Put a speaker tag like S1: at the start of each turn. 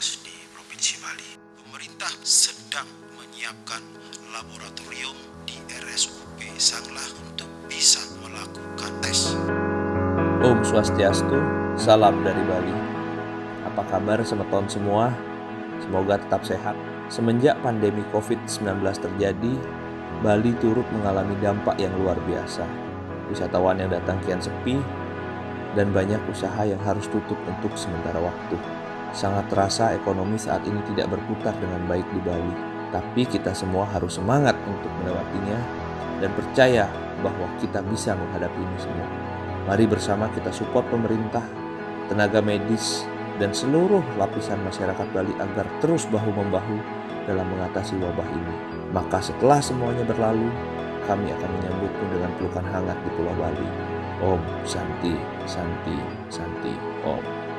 S1: di Provinsi Bali. Pemerintah sedang menyiapkan laboratorium di RSUP Sanglah untuk bisa melakukan tes.
S2: Om Swastiastu, salam dari Bali. Apa kabar semeton semua? Semoga tetap sehat. Semenjak pandemi COVID-19 terjadi, Bali turut mengalami dampak yang luar biasa. Wisatawan yang datang kian sepi, dan banyak usaha yang harus tutup untuk sementara waktu. Sangat terasa ekonomi saat ini tidak berputar dengan baik di Bali, tapi kita semua harus semangat untuk melewatinya dan percaya bahwa kita bisa menghadapi ini semua. Mari bersama kita support pemerintah, tenaga medis, dan seluruh lapisan masyarakat Bali agar terus bahu-membahu dalam mengatasi wabah ini. Maka setelah semuanya berlalu, kami akan menyambutmu dengan pelukan hangat di Pulau Bali. Om Santi, Santi, Santi, Om.